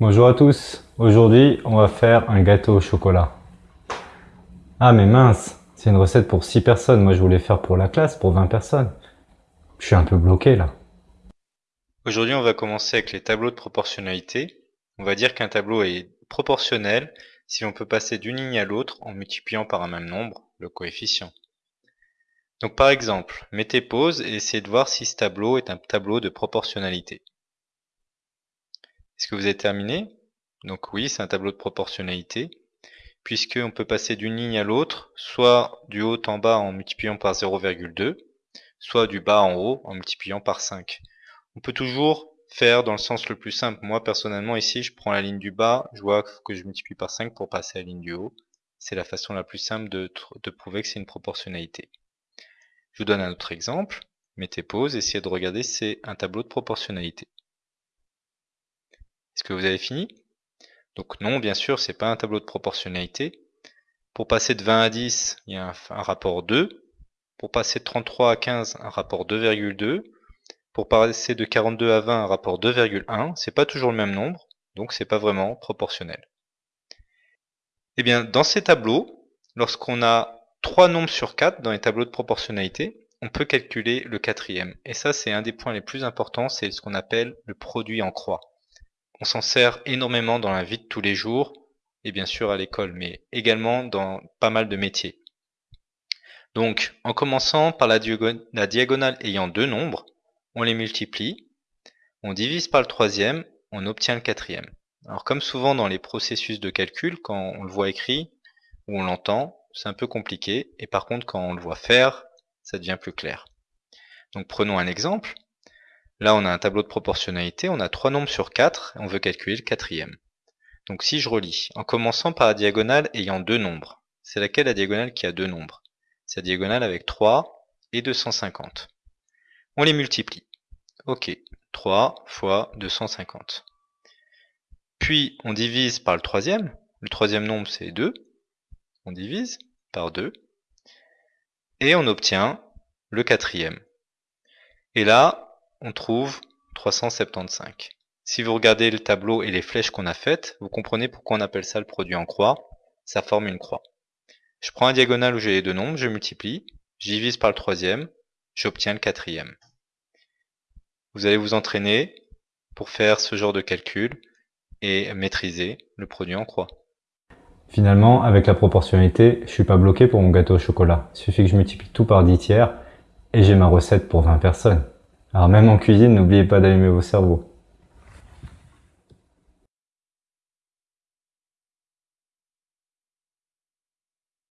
Bonjour à tous, aujourd'hui on va faire un gâteau au chocolat. Ah mais mince, c'est une recette pour 6 personnes, moi je voulais faire pour la classe, pour 20 personnes. Je suis un peu bloqué là. Aujourd'hui on va commencer avec les tableaux de proportionnalité. On va dire qu'un tableau est proportionnel si on peut passer d'une ligne à l'autre en multipliant par un même nombre, le coefficient. Donc par exemple, mettez pause et essayez de voir si ce tableau est un tableau de proportionnalité. Est-ce que vous avez terminé? Donc oui, c'est un tableau de proportionnalité, puisqu'on peut passer d'une ligne à l'autre, soit du haut en bas en multipliant par 0,2, soit du bas en haut en multipliant par 5. On peut toujours faire dans le sens le plus simple. Moi, personnellement, ici, je prends la ligne du bas, je vois que je multiplie par 5 pour passer à la ligne du haut. C'est la façon la plus simple de, prouver que c'est une proportionnalité. Je vous donne un autre exemple. Mettez pause, essayez de regarder, c'est un tableau de proportionnalité. Est-ce que vous avez fini? Donc non, bien sûr, c'est pas un tableau de proportionnalité. Pour passer de 20 à 10, il y a un, rapport 2. Pour passer de 33 à 15, un rapport 2,2. Pour passer de 42 à 20, un rapport 2,1. C'est pas toujours le même nombre, donc c'est pas vraiment proportionnel. Eh bien, dans ces tableaux, lorsqu'on a trois nombres sur 4 dans les tableaux de proportionnalité, on peut calculer le quatrième. Et ça, c'est un des points les plus importants, c'est ce qu'on appelle le produit en croix. On s'en sert énormément dans la vie de tous les jours, et bien sûr à l'école, mais également dans pas mal de métiers. Donc, en commençant par la, diagonale ayant deux nombres, on les multiplie, on divise par le troisième, on obtient le quatrième. Alors comme souvent dans les processus de calcul, quand on le voit écrit ou on l'entend, c'est un peu compliqué, et par contre quand on le voit faire, ça devient plus clair. Donc prenons un exemple. Là, on a un tableau de proportionnalité, on a trois nombres sur 4, et on veut calculer le quatrième. Donc si je relis, en commençant par la diagonale ayant deux nombres, c'est laquelle la diagonale qui a deux nombres? C'est la diagonale avec 3 et 250. On les multiplie. Ok, 3 fois 250. Puis on divise par le troisième, le troisième nombre c'est 2, on divise par 2, et on obtient le quatrième. Et là, on trouve 375. Si vous regardez le tableau et les flèches qu'on a faites, vous comprenez pourquoi on appelle ça le produit en croix. Ça forme une croix. Je prends un diagonale où j'ai les deux nombres, je multiplie, j'y divise par le troisième, j'obtiens le quatrième. Vous allez vous entraîner pour faire ce genre de calcul et maîtriser le produit en croix. Finalement, avec la proportionnalité, je suis pas bloqué pour mon gâteau au chocolat. Il suffit que je multiplie tout par 10 tiers et j'ai ma recette pour 20 personnes. Alors même en cuisine, n'oubliez pas d'allumer vos cerveaux.